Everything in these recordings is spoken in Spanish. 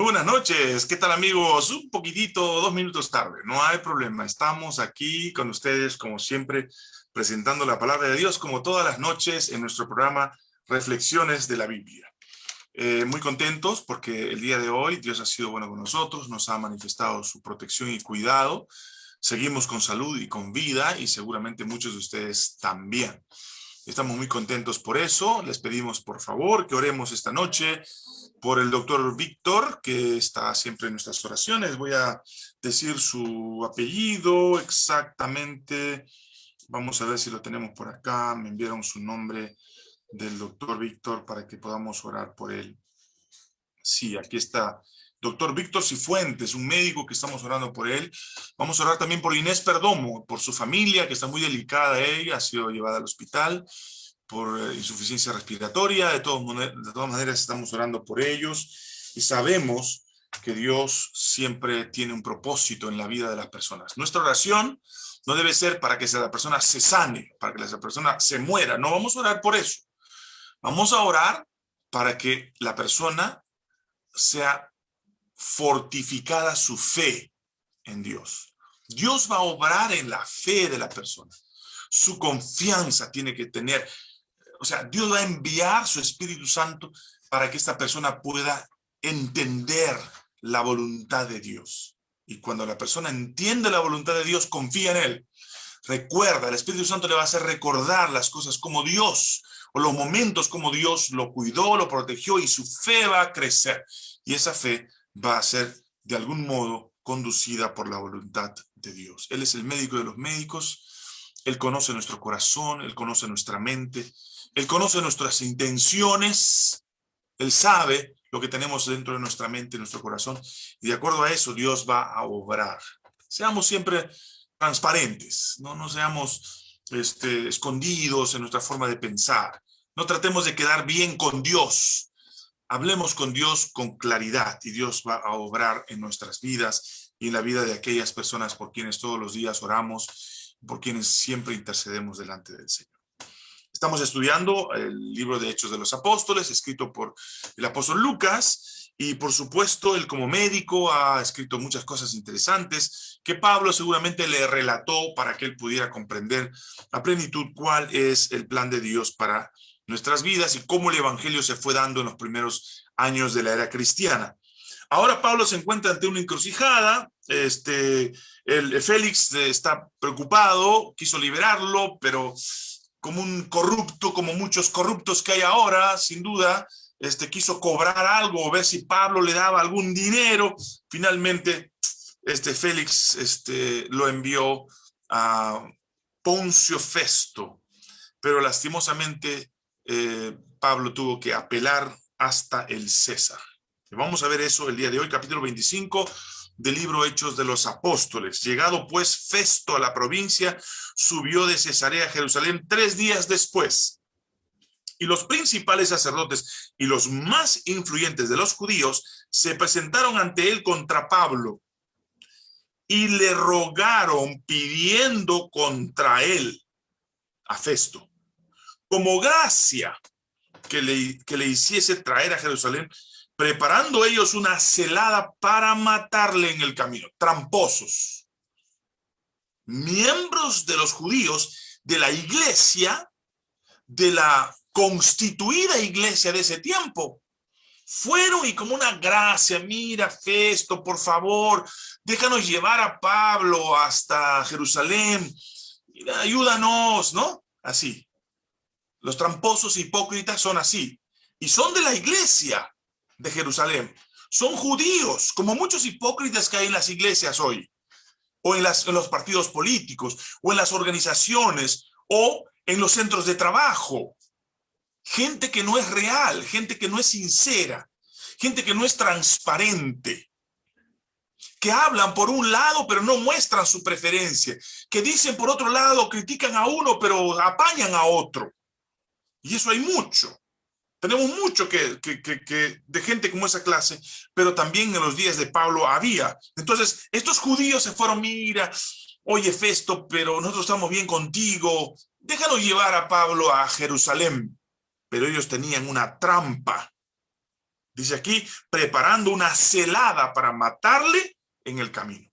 Muy buenas noches, ¿qué tal amigos? Un poquitito, dos minutos tarde, no hay problema. Estamos aquí con ustedes, como siempre, presentando la palabra de Dios, como todas las noches en nuestro programa Reflexiones de la Biblia. Eh, muy contentos porque el día de hoy Dios ha sido bueno con nosotros, nos ha manifestado su protección y cuidado. Seguimos con salud y con vida y seguramente muchos de ustedes también. Estamos muy contentos por eso. Les pedimos por favor que oremos esta noche por el doctor Víctor, que está siempre en nuestras oraciones. Voy a decir su apellido exactamente. Vamos a ver si lo tenemos por acá. Me enviaron su nombre del doctor Víctor para que podamos orar por él. Sí, aquí está. Doctor Víctor Cifuentes, un médico que estamos orando por él. Vamos a orar también por Inés Perdomo, por su familia, que está muy delicada ella, ha sido llevada al hospital por eh, insuficiencia respiratoria, de, de todas maneras estamos orando por ellos y sabemos que Dios siempre tiene un propósito en la vida de las personas. Nuestra oración no debe ser para que la persona se sane, para que esa persona se muera, no vamos a orar por eso. Vamos a orar para que la persona sea fortificada su fe en Dios. Dios va a obrar en la fe de la persona. Su confianza tiene que tener o sea, Dios va a enviar su Espíritu Santo para que esta persona pueda entender la voluntad de Dios. Y cuando la persona entiende la voluntad de Dios, confía en Él. Recuerda, el Espíritu Santo le va a hacer recordar las cosas como Dios, o los momentos como Dios lo cuidó, lo protegió, y su fe va a crecer. Y esa fe va a ser, de algún modo, conducida por la voluntad de Dios. Él es el médico de los médicos, Él conoce nuestro corazón, Él conoce nuestra mente, él conoce nuestras intenciones, Él sabe lo que tenemos dentro de nuestra mente, nuestro corazón, y de acuerdo a eso Dios va a obrar. Seamos siempre transparentes, no, no seamos este, escondidos en nuestra forma de pensar. No tratemos de quedar bien con Dios. Hablemos con Dios con claridad y Dios va a obrar en nuestras vidas y en la vida de aquellas personas por quienes todos los días oramos, por quienes siempre intercedemos delante del Señor. Estamos estudiando el libro de Hechos de los Apóstoles, escrito por el apóstol Lucas, y por supuesto, él como médico ha escrito muchas cosas interesantes que Pablo seguramente le relató para que él pudiera comprender a plenitud cuál es el plan de Dios para nuestras vidas y cómo el evangelio se fue dando en los primeros años de la era cristiana. Ahora Pablo se encuentra ante una encrucijada, este, el, Félix está preocupado, quiso liberarlo, pero como un corrupto, como muchos corruptos que hay ahora, sin duda, este, quiso cobrar algo ver si Pablo le daba algún dinero. Finalmente, este Félix este, lo envió a Poncio Festo, pero lastimosamente eh, Pablo tuvo que apelar hasta el César. Vamos a ver eso el día de hoy, capítulo 25, del libro Hechos de los Apóstoles. Llegado pues Festo a la provincia, subió de Cesarea a Jerusalén tres días después. Y los principales sacerdotes y los más influyentes de los judíos se presentaron ante él contra Pablo y le rogaron pidiendo contra él a Festo, como gracia que le, que le hiciese traer a Jerusalén preparando ellos una celada para matarle en el camino, tramposos. Miembros de los judíos de la iglesia, de la constituida iglesia de ese tiempo, fueron y como una gracia, mira Festo, por favor, déjanos llevar a Pablo hasta Jerusalén, ayúdanos, ¿no? Así. Los tramposos hipócritas son así. Y son de la iglesia de Jerusalén son judíos, como muchos hipócritas que hay en las iglesias hoy, o en, en los partidos políticos, o en las organizaciones, o en los centros de trabajo. Gente que no es real, gente que no es sincera, gente que no es transparente, que hablan por un lado pero no muestran su preferencia, que dicen por otro lado, critican a uno pero apañan a otro. Y eso hay mucho. Tenemos mucho que, de gente como esa clase, pero también en los días de Pablo había. Entonces, estos judíos se fueron, mira, oye Festo, pero nosotros estamos bien contigo, déjalo llevar a Pablo a Jerusalén. Pero ellos tenían una trampa. Dice aquí, preparando una celada para matarle en el camino.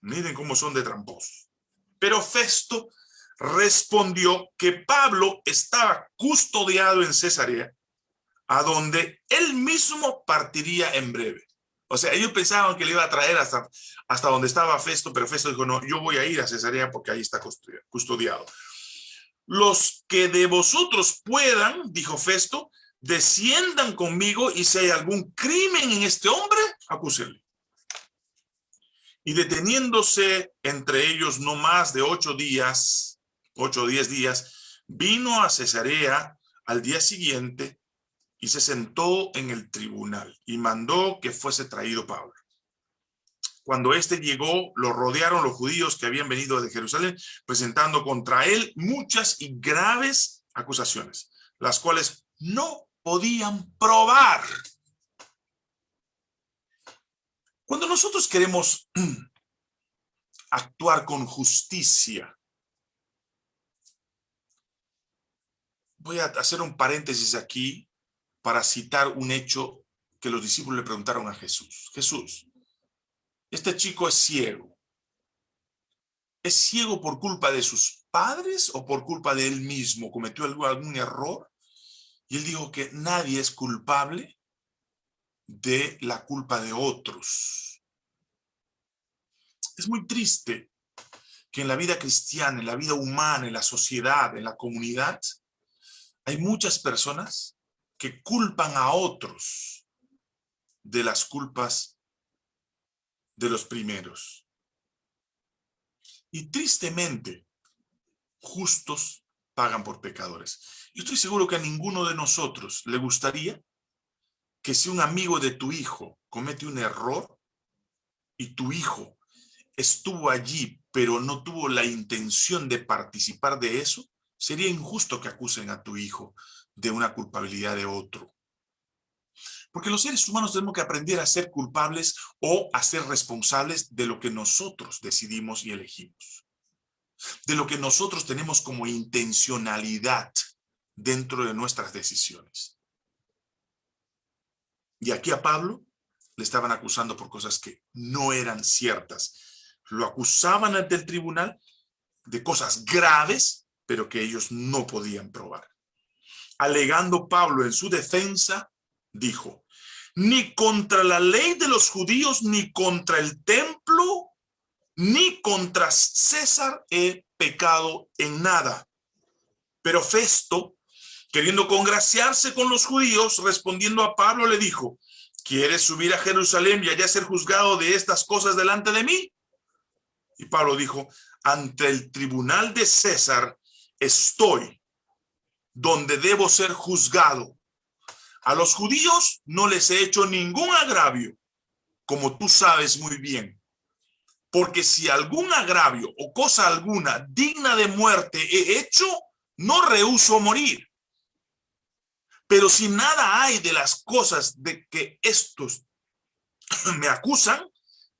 Miren cómo son de tramposos. Pero Festo respondió que Pablo estaba custodiado en Cesarea, a donde él mismo partiría en breve. O sea, ellos pensaban que le iba a traer hasta, hasta donde estaba Festo, pero Festo dijo, no, yo voy a ir a Cesarea porque ahí está custodiado. Los que de vosotros puedan, dijo Festo, desciendan conmigo y si hay algún crimen en este hombre, acúsenle. Y deteniéndose entre ellos no más de ocho días, ocho o diez días, vino a Cesarea al día siguiente y se sentó en el tribunal y mandó que fuese traído Pablo. Cuando éste llegó, lo rodearon los judíos que habían venido de Jerusalén, presentando contra él muchas y graves acusaciones, las cuales no podían probar. Cuando nosotros queremos actuar con justicia, voy a hacer un paréntesis aquí para citar un hecho que los discípulos le preguntaron a Jesús. Jesús, este chico es ciego. ¿Es ciego por culpa de sus padres o por culpa de él mismo? ¿Cometió algún error? Y él dijo que nadie es culpable de la culpa de otros. Es muy triste que en la vida cristiana, en la vida humana, en la sociedad, en la comunidad, hay muchas personas que culpan a otros de las culpas de los primeros. Y tristemente, justos pagan por pecadores. Yo estoy seguro que a ninguno de nosotros le gustaría que si un amigo de tu hijo comete un error y tu hijo estuvo allí, pero no tuvo la intención de participar de eso, sería injusto que acusen a tu hijo de una culpabilidad de otro. Porque los seres humanos tenemos que aprender a ser culpables o a ser responsables de lo que nosotros decidimos y elegimos. De lo que nosotros tenemos como intencionalidad dentro de nuestras decisiones. Y aquí a Pablo le estaban acusando por cosas que no eran ciertas. Lo acusaban ante el tribunal de cosas graves, pero que ellos no podían probar. Alegando Pablo en su defensa, dijo, ni contra la ley de los judíos, ni contra el templo, ni contra César he pecado en nada. Pero Festo, queriendo congraciarse con los judíos, respondiendo a Pablo, le dijo, ¿quieres subir a Jerusalén y allá ser juzgado de estas cosas delante de mí? Y Pablo dijo, ante el tribunal de César estoy, donde debo ser juzgado. A los judíos no les he hecho ningún agravio, como tú sabes muy bien. Porque si algún agravio o cosa alguna digna de muerte he hecho, no rehuso morir. Pero si nada hay de las cosas de que estos me acusan,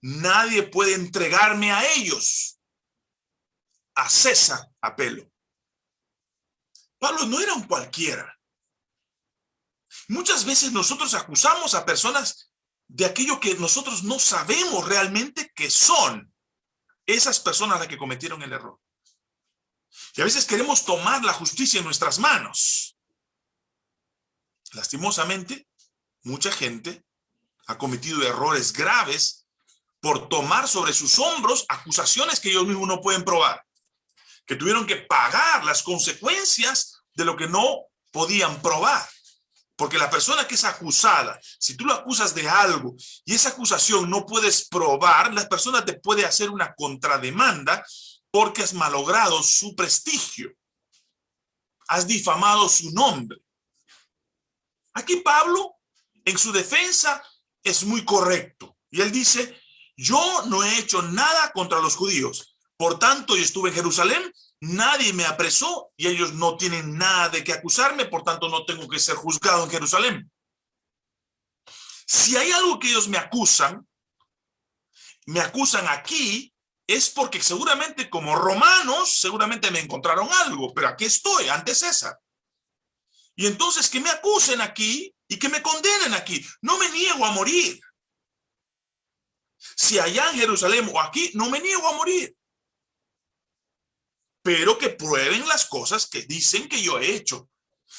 nadie puede entregarme a ellos. A César apelo. Pablo no era un cualquiera. Muchas veces nosotros acusamos a personas de aquello que nosotros no sabemos realmente que son esas personas las que cometieron el error. Y a veces queremos tomar la justicia en nuestras manos. Lastimosamente, mucha gente ha cometido errores graves por tomar sobre sus hombros acusaciones que ellos mismos no pueden probar, que tuvieron que pagar las consecuencias de lo que no podían probar. Porque la persona que es acusada, si tú lo acusas de algo y esa acusación no puedes probar, la persona te puede hacer una contrademanda porque has malogrado su prestigio. Has difamado su nombre. Aquí Pablo, en su defensa, es muy correcto. Y él dice, yo no he hecho nada contra los judíos. Por tanto, yo estuve en Jerusalén, nadie me apresó y ellos no tienen nada de qué acusarme, por tanto no tengo que ser juzgado en Jerusalén. Si hay algo que ellos me acusan, me acusan aquí, es porque seguramente como romanos, seguramente me encontraron algo, pero aquí estoy, ante César. Y entonces que me acusen aquí y que me condenen aquí. No me niego a morir. Si allá en Jerusalén o aquí, no me niego a morir. Pero que prueben las cosas que dicen que yo he hecho.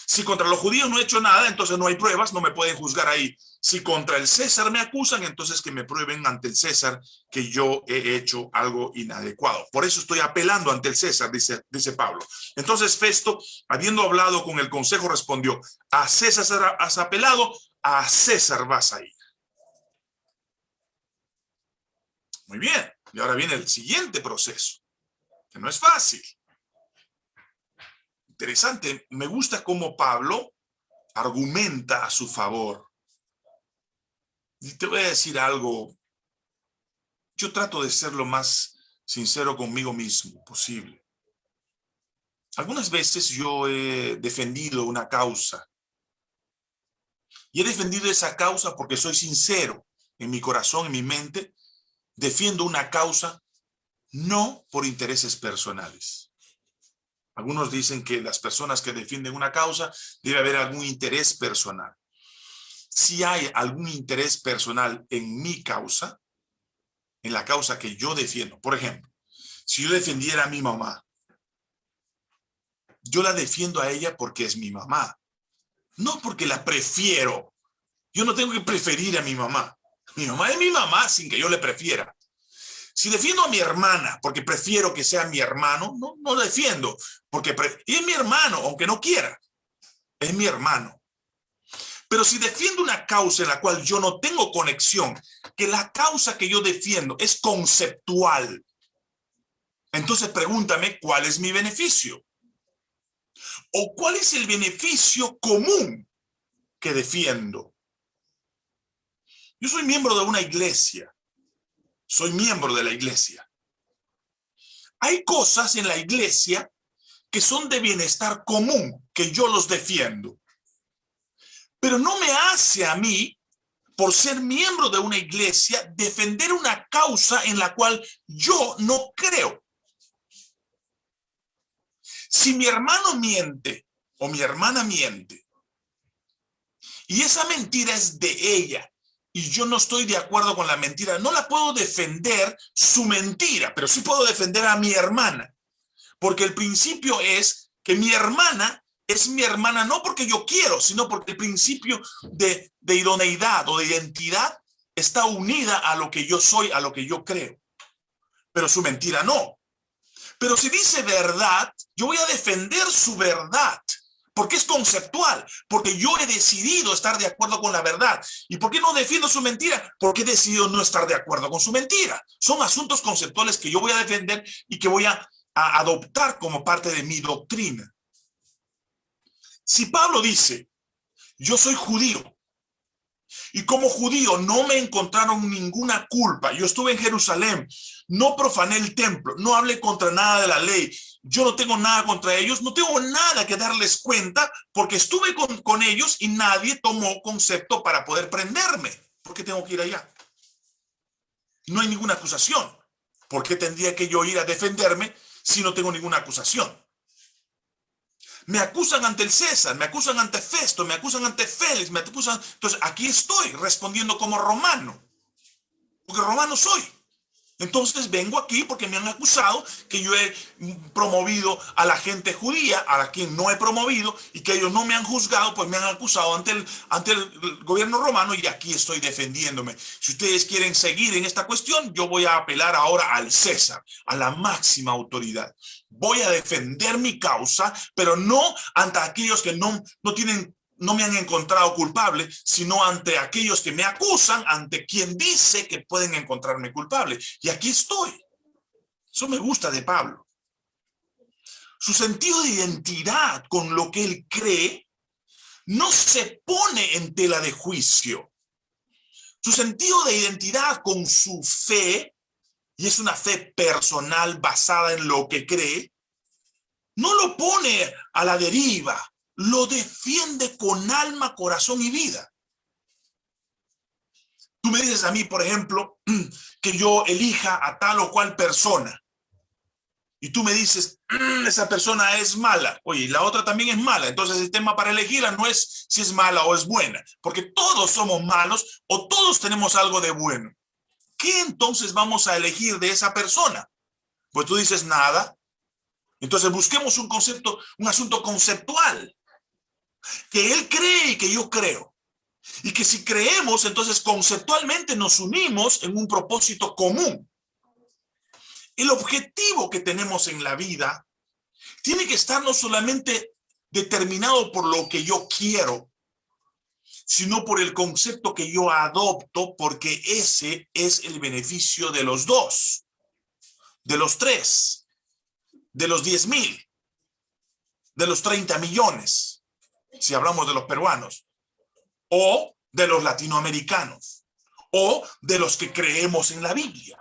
Si contra los judíos no he hecho nada, entonces no hay pruebas, no me pueden juzgar ahí. Si contra el César me acusan, entonces que me prueben ante el César que yo he hecho algo inadecuado. Por eso estoy apelando ante el César, dice, Pablo. Entonces Festo, habiendo hablado con el consejo, respondió, a César has apelado, a César vas a ir. Muy bien, y ahora viene el siguiente proceso, que no es fácil interesante. Me gusta cómo Pablo argumenta a su favor. Y te voy a decir algo. Yo trato de ser lo más sincero conmigo mismo posible. Algunas veces yo he defendido una causa. Y he defendido esa causa porque soy sincero en mi corazón, en mi mente. Defiendo una causa no por intereses personales. Algunos dicen que las personas que defienden una causa debe haber algún interés personal. Si hay algún interés personal en mi causa, en la causa que yo defiendo, por ejemplo, si yo defendiera a mi mamá, yo la defiendo a ella porque es mi mamá, no porque la prefiero. Yo no tengo que preferir a mi mamá. Mi mamá es mi mamá sin que yo le prefiera. Si defiendo a mi hermana porque prefiero que sea mi hermano, no, no defiendo. Porque y es mi hermano, aunque no quiera. Es mi hermano. Pero si defiendo una causa en la cual yo no tengo conexión, que la causa que yo defiendo es conceptual, entonces pregúntame cuál es mi beneficio. O cuál es el beneficio común que defiendo. Yo soy miembro de una iglesia soy miembro de la iglesia. Hay cosas en la iglesia que son de bienestar común, que yo los defiendo. Pero no me hace a mí, por ser miembro de una iglesia, defender una causa en la cual yo no creo. Si mi hermano miente o mi hermana miente, y esa mentira es de ella, y yo no estoy de acuerdo con la mentira, no la puedo defender su mentira, pero sí puedo defender a mi hermana. Porque el principio es que mi hermana es mi hermana no porque yo quiero, sino porque el principio de, de idoneidad o de identidad está unida a lo que yo soy, a lo que yo creo. Pero su mentira no. Pero si dice verdad, yo voy a defender su verdad porque es conceptual, porque yo he decidido estar de acuerdo con la verdad. ¿Y por qué no defiendo su mentira? Porque he decidido no estar de acuerdo con su mentira. Son asuntos conceptuales que yo voy a defender y que voy a, adoptar como parte de mi doctrina. Si Pablo dice, yo soy judío, y como judío no me encontraron ninguna culpa. Yo estuve en Jerusalén, no profané el templo, no hablé contra nada de la ley. Yo no tengo nada contra ellos, no tengo nada que darles cuenta porque estuve con, con ellos y nadie tomó concepto para poder prenderme. ¿Por qué tengo que ir allá? No hay ninguna acusación. ¿Por qué tendría que yo ir a defenderme si no tengo ninguna acusación? Me acusan ante el César, me acusan ante Festo, me acusan ante Félix, me acusan... Entonces, aquí estoy respondiendo como romano, porque romano soy. Entonces vengo aquí porque me han acusado que yo he promovido a la gente judía, a la quien no he promovido, y que ellos no me han juzgado, pues me han acusado ante el, ante el gobierno romano y aquí estoy defendiéndome. Si ustedes quieren seguir en esta cuestión, yo voy a apelar ahora al César, a la máxima autoridad. Voy a defender mi causa, pero no ante aquellos que no, no tienen no me han encontrado culpable, sino ante aquellos que me acusan, ante quien dice que pueden encontrarme culpable. Y aquí estoy. Eso me gusta de Pablo. Su sentido de identidad con lo que él cree no se pone en tela de juicio. Su sentido de identidad con su fe, y es una fe personal basada en lo que cree, no lo pone a la deriva, lo defiende con alma, corazón y vida. Tú me dices a mí, por ejemplo, que yo elija a tal o cual persona. y tú me dices, mm, esa persona es mala, oye, la otra también es mala, entonces el tema para elegirla no es si es mala o es buena, porque todos somos malos o todos tenemos algo de bueno. ¿Qué entonces vamos a elegir de esa persona? Pues tú dices nada. Entonces busquemos un concepto, un asunto conceptual. Que él cree y que yo creo. Y que si creemos, entonces conceptualmente nos unimos en un propósito común. El objetivo que tenemos en la vida tiene que estar no solamente determinado por lo que yo quiero, sino por el concepto que yo adopto, porque ese es el beneficio de los dos, de los tres, de los diez mil, de los 30 millones, si hablamos de los peruanos, o de los latinoamericanos, o de los que creemos en la Biblia.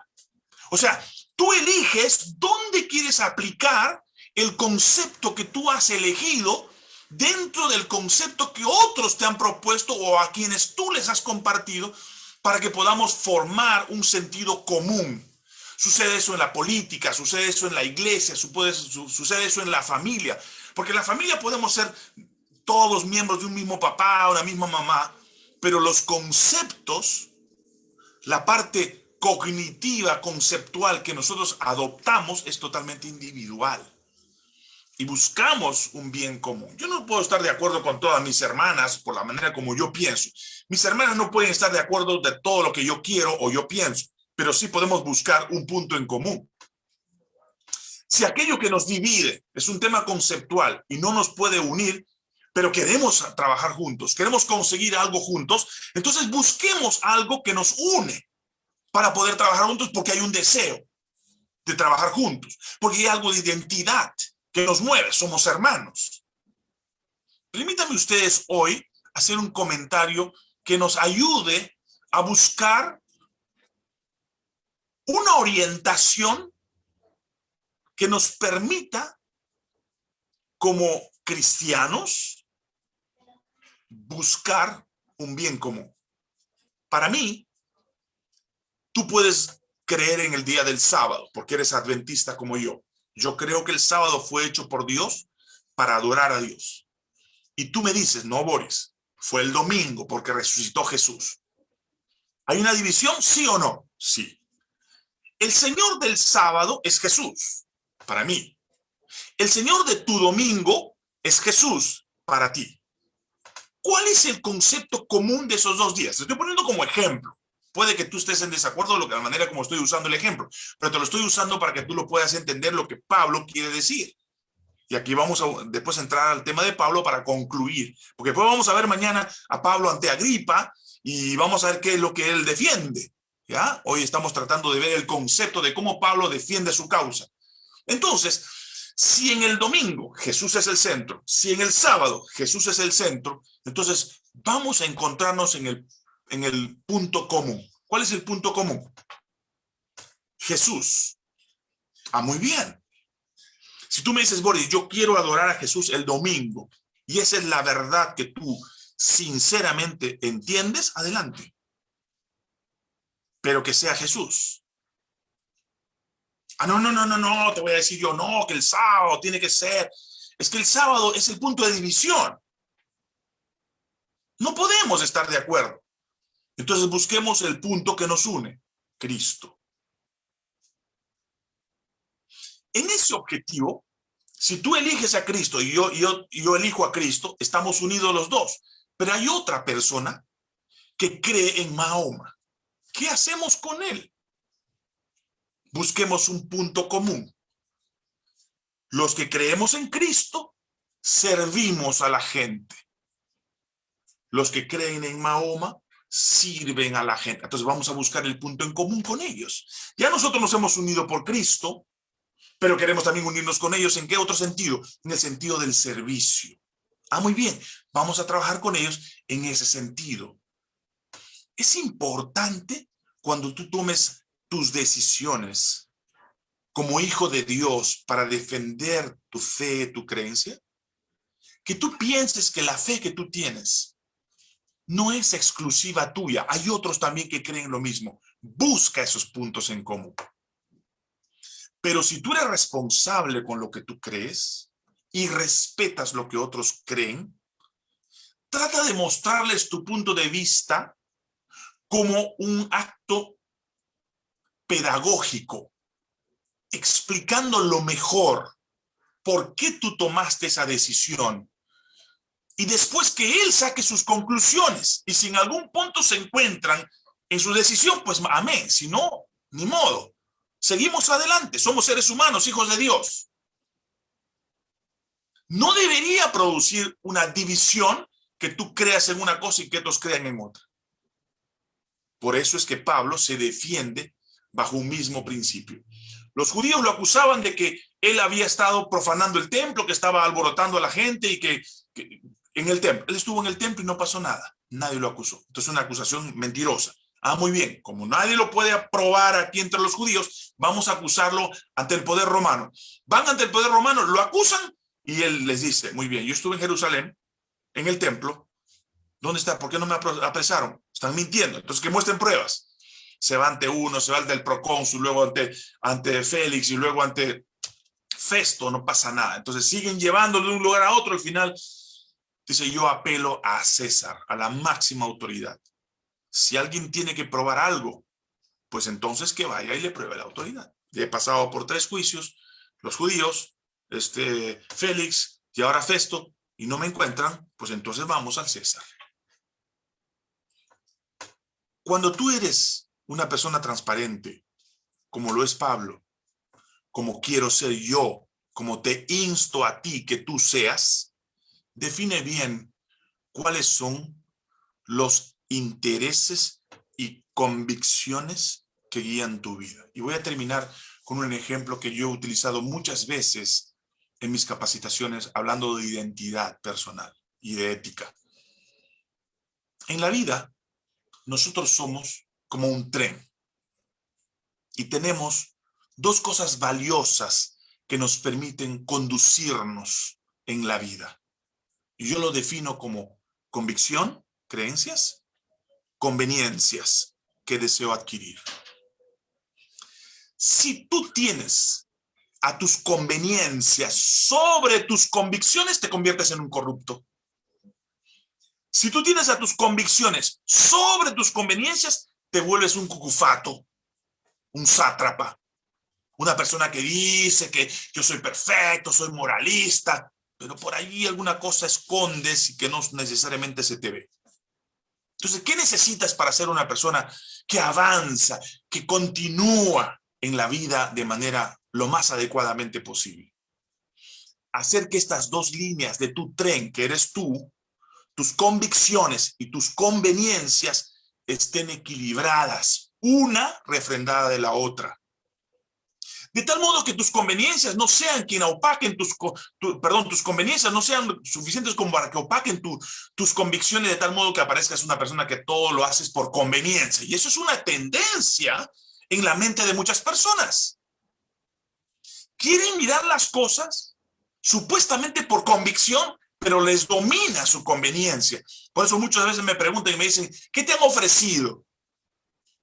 O sea, tú eliges dónde quieres aplicar el concepto que tú has elegido dentro del concepto que otros te han propuesto o a quienes tú les has compartido para que podamos formar un sentido común. Sucede eso en la política, sucede eso en la iglesia, sucede eso en la familia, porque en la familia podemos ser todos miembros de un mismo papá, una misma mamá, pero los conceptos, la parte cognitiva, conceptual que nosotros adoptamos es totalmente individual y buscamos un bien común. Yo no puedo estar de acuerdo con todas mis hermanas por la manera como yo pienso. Mis hermanas no pueden estar de acuerdo de todo lo que yo quiero o yo pienso, pero sí podemos buscar un punto en común. Si aquello que nos divide es un tema conceptual y no nos puede unir, pero queremos trabajar juntos, queremos conseguir algo juntos, entonces busquemos algo que nos une para poder trabajar juntos porque hay un deseo de trabajar juntos, porque hay algo de identidad, que nos mueve, somos hermanos. Permítanme ustedes hoy hacer un comentario que nos ayude a buscar una orientación que nos permita como cristianos buscar un bien común. Para mí, tú puedes creer en el día del sábado porque eres adventista como yo. Yo creo que el sábado fue hecho por Dios para adorar a Dios. Y tú me dices, no, Boris, fue el domingo porque resucitó Jesús. ¿Hay una división? ¿Sí o no? Sí. El Señor del sábado es Jesús, para mí. El Señor de tu domingo es Jesús, para ti. ¿Cuál es el concepto común de esos dos días? Te estoy poniendo como ejemplo. Puede que tú estés en desacuerdo de la manera como estoy usando el ejemplo, pero te lo estoy usando para que tú lo puedas entender lo que Pablo quiere decir. Y aquí vamos a después entrar al tema de Pablo para concluir, porque después vamos a ver mañana a Pablo ante Agripa y vamos a ver qué es lo que él defiende. Hoy estamos tratando de ver el concepto de cómo Pablo defiende su causa. Entonces, si en el domingo Jesús es el centro, si en el sábado Jesús es el centro, entonces vamos a encontrarnos en el en el punto común. ¿Cuál es el punto común? Jesús. Ah, muy bien. Si tú me dices, Boris, yo quiero adorar a Jesús el domingo, y esa es la verdad que tú sinceramente entiendes, adelante. Pero que sea Jesús. Ah, no, no, no, no, no, te voy a decir yo, no, que el sábado tiene que ser. Es que el sábado es el punto de división. No podemos estar de acuerdo. Entonces busquemos el punto que nos une, Cristo. En ese objetivo, si tú eliges a Cristo y yo, yo, yo elijo a Cristo, estamos unidos los dos. Pero hay otra persona que cree en Mahoma. ¿Qué hacemos con él? Busquemos un punto común. Los que creemos en Cristo, servimos a la gente. Los que creen en Mahoma, sirven a la gente. Entonces vamos a buscar el punto en común con ellos. Ya nosotros nos hemos unido por Cristo, pero queremos también unirnos con ellos. ¿En qué otro sentido? En el sentido del servicio. Ah, muy bien. Vamos a trabajar con ellos en ese sentido. Es importante cuando tú tomes tus decisiones como hijo de Dios para defender tu fe, tu creencia, que tú pienses que la fe que tú tienes no es exclusiva tuya. Hay otros también que creen lo mismo. Busca esos puntos en común. Pero si tú eres responsable con lo que tú crees y respetas lo que otros creen, trata de mostrarles tu punto de vista como un acto pedagógico, explicando lo mejor, por qué tú tomaste esa decisión. Y después que él saque sus conclusiones, y si en algún punto se encuentran en su decisión, pues amén, si no, ni modo. Seguimos adelante, somos seres humanos, hijos de Dios. No debería producir una división que tú creas en una cosa y que otros crean en otra. Por eso es que Pablo se defiende bajo un mismo principio. Los judíos lo acusaban de que él había estado profanando el templo, que estaba alborotando a la gente y que, en el templo. Él estuvo en el templo y no pasó nada. Nadie lo acusó. Entonces una acusación mentirosa. Ah, muy bien. Como nadie lo puede aprobar aquí entre los judíos, vamos a acusarlo ante el poder romano. Van ante el poder romano, lo acusan y él les dice, muy bien, yo estuve en Jerusalén, en el templo. ¿Dónde está? ¿Por qué no me apresaron? Están mintiendo. Entonces que muestren pruebas. Se va ante uno, se va al del procónsul, luego ante, ante Félix y luego ante Festo, no pasa nada. Entonces siguen llevándolo de un lugar a otro. Al final dice, yo apelo a César, a la máxima autoridad. Si alguien tiene que probar algo, pues entonces que vaya y le pruebe la autoridad. He pasado por tres juicios, los judíos, este, Félix y ahora Festo, y no me encuentran, pues entonces vamos al César. Cuando tú eres una persona transparente, como lo es Pablo, como quiero ser yo, como te insto a ti que tú seas, define bien cuáles son los intereses y convicciones que guían tu vida. Y voy a terminar con un ejemplo que yo he utilizado muchas veces en mis capacitaciones hablando de identidad personal y de ética. En la vida, nosotros somos como un tren y tenemos dos cosas valiosas que nos permiten conducirnos en la vida. Y yo lo defino como convicción, creencias, conveniencias que deseo adquirir. Si tú tienes a tus conveniencias sobre tus convicciones, te conviertes en un corrupto. Si tú tienes a tus convicciones sobre tus conveniencias, te vuelves un cucufato, un sátrapa, una persona que dice que yo soy perfecto, soy moralista, pero por ahí alguna cosa escondes y que no necesariamente se te ve. Entonces, ¿qué necesitas para ser una persona que avanza, que continúa en la vida de manera lo más adecuadamente posible. Hacer que estas dos líneas de tu tren, que eres tú, tus convicciones y tus conveniencias estén equilibradas, una refrendada de la otra. De tal modo que tus conveniencias no sean quien opaquen tus, perdón, tus conveniencias no sean suficientes como para que opaquen tus convicciones de tal modo que aparezcas una persona que todo lo haces por conveniencia. Y eso es una tendencia en la mente de muchas personas quieren mirar las cosas supuestamente por convicción, pero les domina su conveniencia. Por eso muchas veces me preguntan y me dicen, ¿qué te han ofrecido?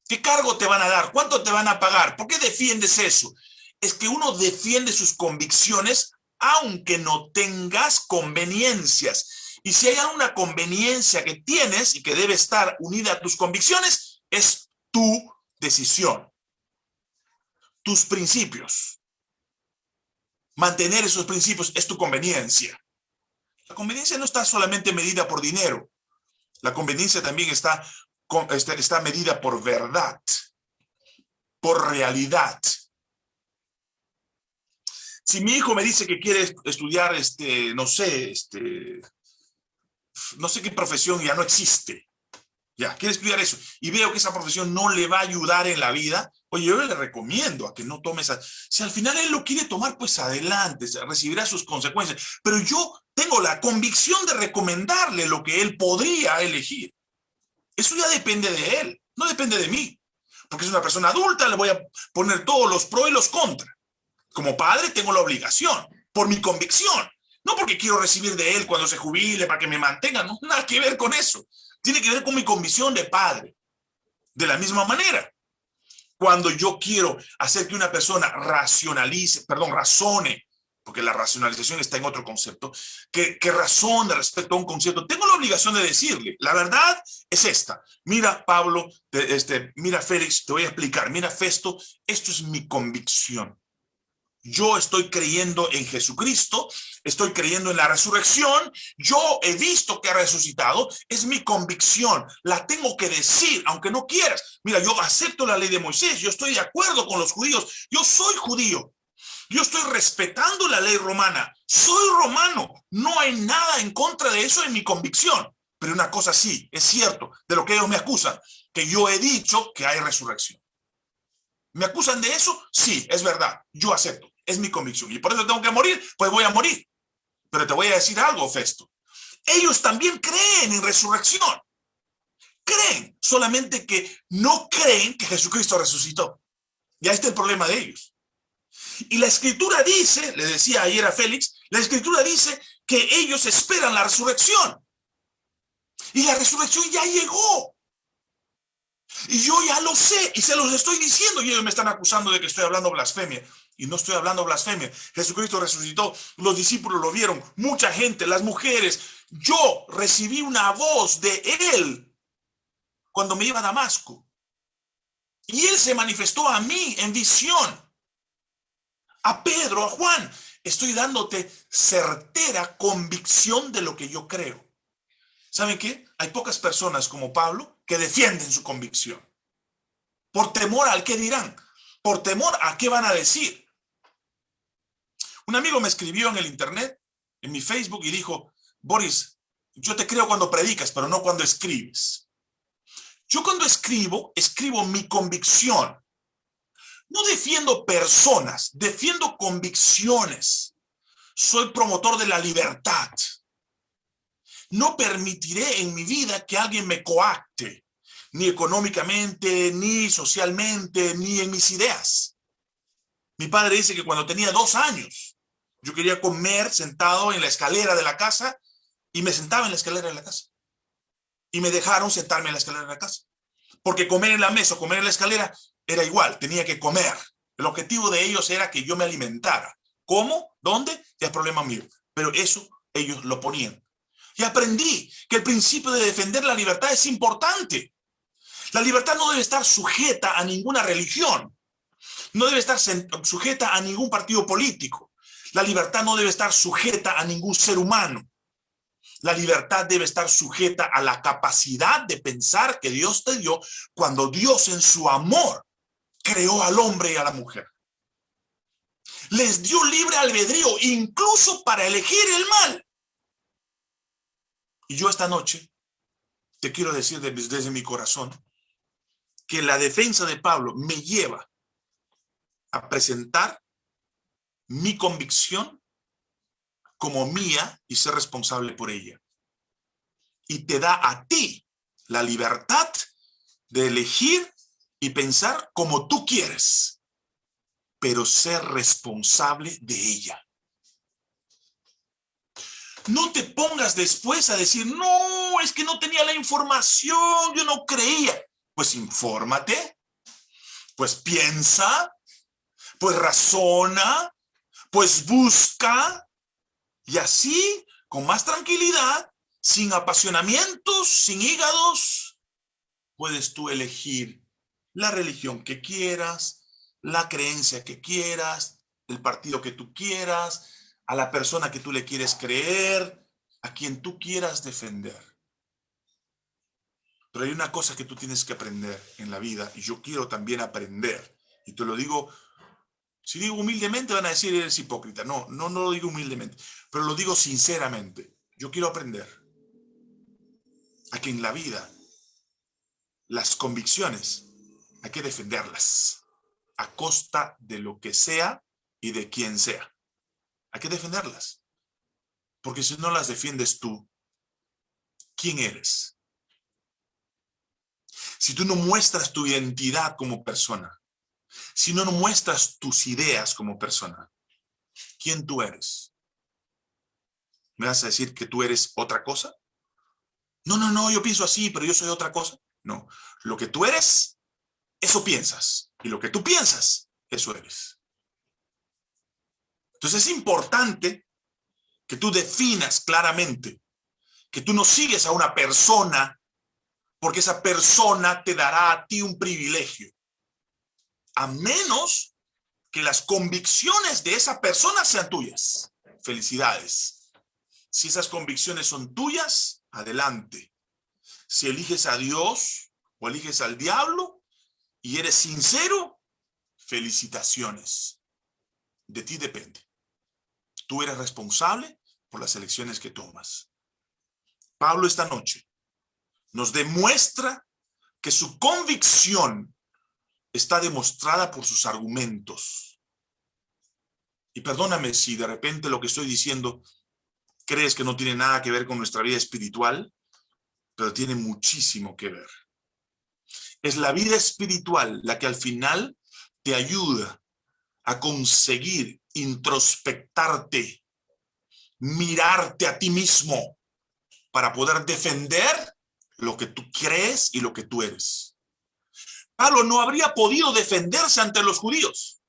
¿Qué cargo te van a dar? ¿Cuánto te van a pagar? ¿Por qué defiendes eso? Es que uno defiende sus convicciones aunque no tengas conveniencias. Y si hay alguna conveniencia que tienes y que debe estar unida a tus convicciones, es tu decisión, tus principios. Mantener esos principios es tu conveniencia. La conveniencia no está solamente medida por dinero. La conveniencia también está, está, está medida por verdad, por realidad. Si mi hijo me dice que quiere estudiar, este, no sé, este, no sé qué profesión ya no existe, ya, quiere estudiar eso, y veo que esa profesión no le va a ayudar en la vida, Oye, yo le recomiendo a que no tome esa... Si al final él lo quiere tomar, pues adelante, recibirá sus consecuencias. Pero yo tengo la convicción de recomendarle lo que él podría elegir. Eso ya depende de él, no depende de mí. Porque es una persona adulta, le voy a poner todos los pros y los contras. Como padre tengo la obligación, por mi convicción. No porque quiero recibir de él cuando se jubile para que me mantenga, no, nada que ver con eso. Tiene que ver con mi convicción de padre. De la misma manera, cuando yo quiero hacer que una persona racionalice, perdón, razone, porque la racionalización está en otro concepto, que, que razone respecto a un concepto, tengo la obligación de decirle, la verdad es esta. Mira, Pablo, este, mira, Félix, te voy a explicar. Mira, Festo, esto es mi convicción. Yo estoy creyendo en Jesucristo, estoy creyendo en la resurrección, yo he visto que ha resucitado, es mi convicción, la tengo que decir, aunque no quieras. Mira, yo acepto la ley de Moisés, yo estoy de acuerdo con los judíos, yo soy judío, yo estoy respetando la ley romana, soy romano, no hay nada en contra de eso en mi convicción. Pero una cosa sí, es cierto, de lo que ellos me acusan, que yo he dicho que hay resurrección. ¿Me acusan de eso? Sí, es verdad, yo acepto es mi convicción. Y por eso tengo que morir, pues voy a morir. Pero te voy a decir algo, Festo. Ellos también creen en resurrección. Creen, solamente que no creen que Jesucristo resucitó. Ya está el problema de ellos. Y la escritura dice, le decía ayer a Félix, la escritura dice que ellos esperan la resurrección. Y la resurrección ya llegó. Y yo ya lo sé, y se los estoy diciendo, y ellos me están acusando de que estoy hablando blasfemia. Y no estoy hablando blasfemia. Jesucristo resucitó, los discípulos lo vieron, mucha gente, las mujeres. Yo recibí una voz de Él cuando me iba a Damasco. Y Él se manifestó a mí en visión. A Pedro, a Juan. Estoy dándote certera convicción de lo que yo creo. ¿Saben qué? Hay pocas personas como Pablo que defienden su convicción. Por temor al que dirán. Por temor a qué van a decir. Un amigo me escribió en el internet, en mi Facebook, y dijo, Boris, yo te creo cuando predicas, pero no cuando escribes. Yo cuando escribo, escribo mi convicción. No defiendo personas, defiendo convicciones. Soy promotor de la libertad. No permitiré en mi vida que alguien me coacte, ni económicamente, ni socialmente, ni en mis ideas. Mi padre dice que cuando tenía dos años, yo quería comer sentado en la escalera de la casa y me sentaba en la escalera de la casa. Y me dejaron sentarme en la escalera de la casa. Porque comer en la mesa o comer en la escalera era igual, tenía que comer. El objetivo de ellos era que yo me alimentara. ¿Cómo? ¿Dónde? Ya es problema mío. Pero eso ellos lo ponían. Y aprendí que el principio de defender la libertad es importante. La libertad no debe estar sujeta a ninguna religión. No debe estar sujeta a ningún partido político. La libertad no debe estar sujeta a ningún ser humano. La libertad debe estar sujeta a la capacidad de pensar que Dios te dio cuando Dios en su amor creó al hombre y a la mujer. Les dio libre albedrío, incluso para elegir el mal. Y yo esta noche te quiero decir desde mi corazón que la defensa de Pablo me lleva a presentar mi convicción como mía y ser responsable por ella. Y te da a ti la libertad de elegir y pensar como tú quieres, pero ser responsable de ella. No te pongas después a decir, no, es que no tenía la información, yo no creía. Pues infórmate, pues piensa, pues razona, pues busca y así, con más tranquilidad, sin apasionamientos, sin hígados, puedes tú elegir la religión que quieras, la creencia que quieras, el partido que tú quieras, a la persona que tú le quieres creer, a quien tú quieras defender. Pero hay una cosa que tú tienes que aprender en la vida, y yo quiero también aprender, y te lo digo si digo humildemente van a decir eres hipócrita. No, no, no lo digo humildemente, pero lo digo sinceramente. Yo quiero aprender a que en la vida las convicciones hay que defenderlas a costa de lo que sea y de quien sea. Hay que defenderlas. Porque si no las defiendes tú, ¿quién eres? Si tú no muestras tu identidad como persona, si no muestras tus ideas como persona, ¿quién tú eres? ¿Me vas a decir que tú eres otra cosa? No, no, no, yo pienso así, pero yo soy otra cosa. No, lo que tú eres, eso piensas. Y lo que tú piensas, eso eres. Entonces es importante que tú definas claramente que tú no sigues a una persona porque esa persona te dará a ti un privilegio. A menos que las convicciones de esa persona sean tuyas. Felicidades. Si esas convicciones son tuyas, adelante. Si eliges a Dios o eliges al diablo y eres sincero, felicitaciones. De ti depende. Tú eres responsable por las elecciones que tomas. Pablo esta noche nos demuestra que su convicción está demostrada por sus argumentos. Y perdóname si de repente lo que estoy diciendo crees que no tiene nada que ver con nuestra vida espiritual, pero tiene muchísimo que ver. Es la vida espiritual la que al final te ayuda a conseguir introspectarte, mirarte a ti mismo para poder defender lo que tú crees y lo que tú eres. Pablo no habría podido defenderse ante los judíos,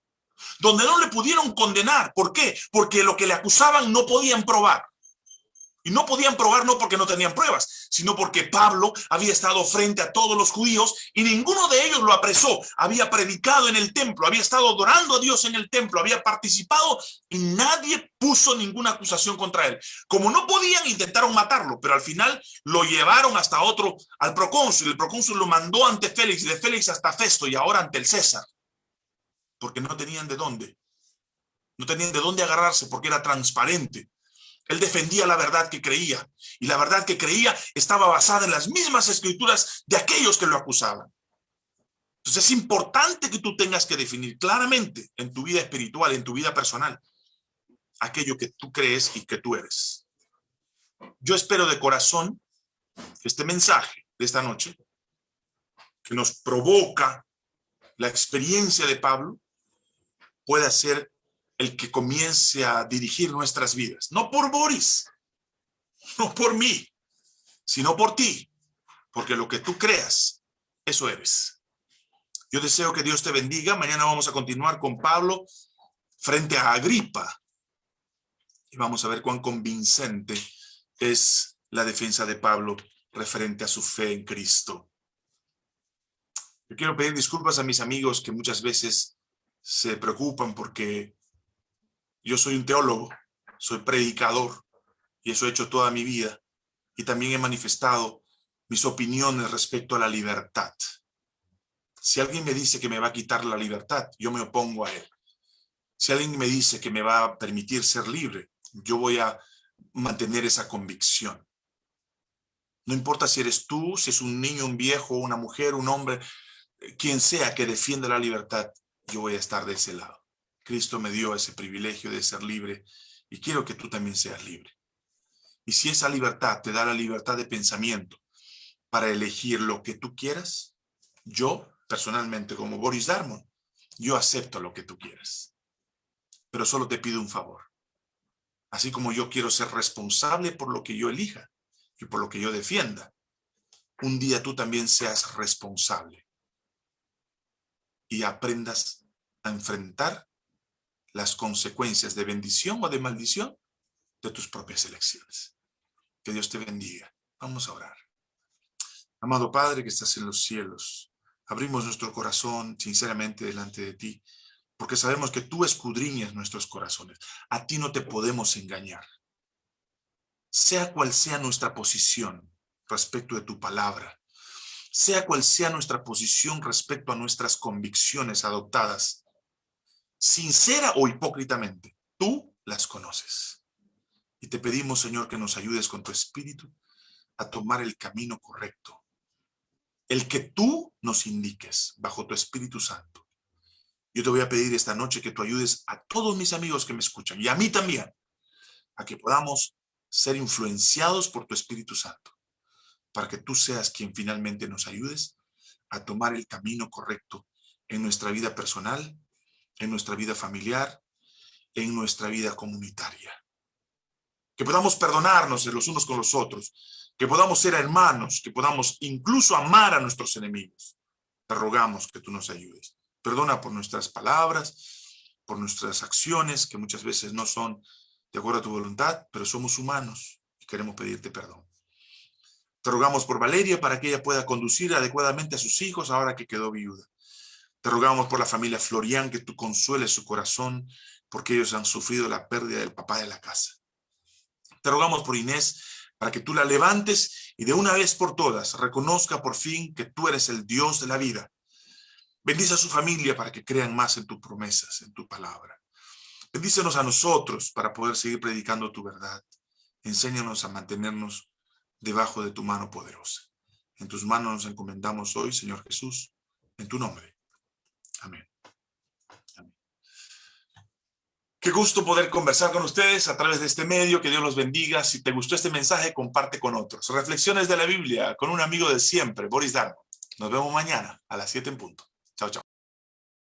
donde no le pudieron condenar. ¿Por qué? Porque lo que le acusaban no podían probar. Y no podían probar no porque no tenían pruebas, sino porque Pablo había estado frente a todos los judíos y ninguno de ellos lo apresó. Había predicado en el templo, había estado adorando a Dios en el templo, había participado y nadie puso ninguna acusación contra él. Como no podían, intentaron matarlo, pero al final lo llevaron hasta otro, al procónsul. El procónsul lo mandó ante Félix, de Félix hasta Festo y ahora ante el César. Porque no tenían de dónde. No tenían de dónde agarrarse porque era transparente. Él defendía la verdad que creía y la verdad que creía estaba basada en las mismas escrituras de aquellos que lo acusaban. Entonces es importante que tú tengas que definir claramente en tu vida espiritual, en tu vida personal, aquello que tú crees y que tú eres. Yo espero de corazón que este mensaje de esta noche, que nos provoca la experiencia de Pablo, pueda ser el que comience a dirigir nuestras vidas. No por Boris, no por mí, sino por ti. Porque lo que tú creas, eso eres. Yo deseo que Dios te bendiga. Mañana vamos a continuar con Pablo frente a Agripa. Y vamos a ver cuán convincente es la defensa de Pablo referente a su fe en Cristo. Yo quiero pedir disculpas a mis amigos que muchas veces se preocupan porque yo soy un teólogo, soy predicador, y eso he hecho toda mi vida. Y también he manifestado mis opiniones respecto a la libertad. Si alguien me dice que me va a quitar la libertad, yo me opongo a él. Si alguien me dice que me va a permitir ser libre, yo voy a mantener esa convicción. No importa si eres tú, si es un niño, un viejo, una mujer, un hombre, quien sea que defienda la libertad, yo voy a estar de ese lado. Cristo me dio ese privilegio de ser libre y quiero que tú también seas libre. Y si esa libertad te da la libertad de pensamiento para elegir lo que tú quieras, yo personalmente como Boris Darmon, yo acepto lo que tú quieras. Pero solo te pido un favor. Así como yo quiero ser responsable por lo que yo elija y por lo que yo defienda, un día tú también seas responsable y aprendas a enfrentar las consecuencias de bendición o de maldición de tus propias elecciones. Que Dios te bendiga. Vamos a orar. Amado Padre que estás en los cielos, abrimos nuestro corazón sinceramente delante de ti, porque sabemos que tú escudriñas nuestros corazones. A ti no te podemos engañar. Sea cual sea nuestra posición respecto de tu palabra, sea cual sea nuestra posición respecto a nuestras convicciones adoptadas, sincera o hipócritamente, tú las conoces. Y te pedimos, Señor, que nos ayudes con tu espíritu a tomar el camino correcto. El que tú nos indiques bajo tu Espíritu Santo. Yo te voy a pedir esta noche que tú ayudes a todos mis amigos que me escuchan y a mí también, a que podamos ser influenciados por tu Espíritu Santo, para que tú seas quien finalmente nos ayudes a tomar el camino correcto en nuestra vida personal, en nuestra vida familiar, en nuestra vida comunitaria. Que podamos perdonarnos los unos con los otros, que podamos ser hermanos, que podamos incluso amar a nuestros enemigos. Te rogamos que tú nos ayudes. Perdona por nuestras palabras, por nuestras acciones, que muchas veces no son de acuerdo a tu voluntad, pero somos humanos y queremos pedirte perdón. Te rogamos por Valeria para que ella pueda conducir adecuadamente a sus hijos ahora que quedó viuda. Te rogamos por la familia Florian que tú consueles su corazón porque ellos han sufrido la pérdida del papá de la casa. Te rogamos por Inés para que tú la levantes y de una vez por todas reconozca por fin que tú eres el Dios de la vida. Bendice a su familia para que crean más en tus promesas, en tu palabra. Bendícenos a nosotros para poder seguir predicando tu verdad. Enséñanos a mantenernos debajo de tu mano poderosa. En tus manos nos encomendamos hoy, Señor Jesús, en tu nombre. Amén. Qué gusto poder conversar con ustedes a través de este medio. Que Dios los bendiga. Si te gustó este mensaje, comparte con otros. Reflexiones de la Biblia con un amigo de siempre, Boris Darmo. Nos vemos mañana a las 7 en punto. Chao, chao.